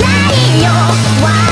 ないよ。